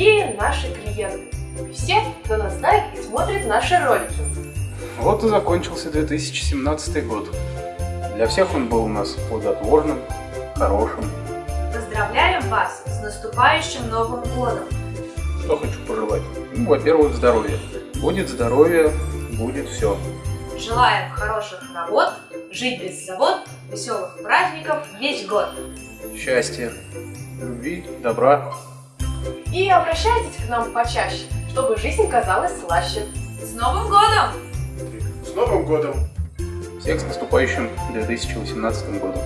дорогие наши клиенты, и все, кто нас знает и смотрит наши ролики. Вот и закончился 2017 год. Для всех он был у нас плодотворным, хорошим. Поздравляем вас с наступающим Новым Годом! Что хочу пожелать? Ну, во-первых, здоровья. Будет здоровье, будет все. Желаем хороших работ, жить без забот, веселых праздников весь год. Счастья, любви, добра. И обращайтесь к нам почаще, чтобы жизнь казалась слаще. С Новым Годом! С Новым годом! Всех с наступающим 2018 годом.